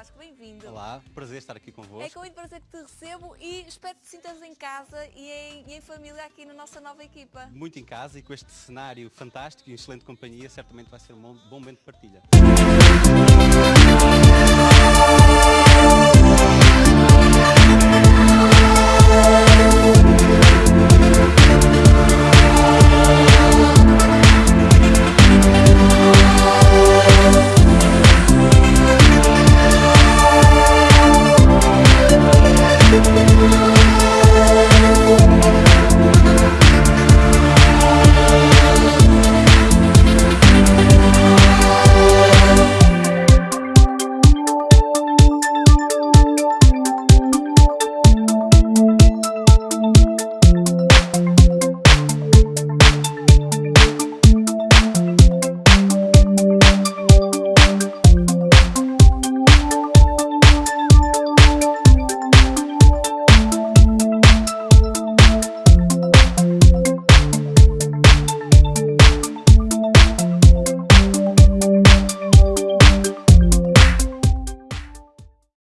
Vasco, bem-vindo. Olá, prazer estar aqui convosco. É com muito prazer que te recebo e espero que te sintas em casa e em, e em família aqui na nossa nova equipa. Muito em casa e com este cenário fantástico e excelente companhia, certamente vai ser um bom, bom momento de partilha.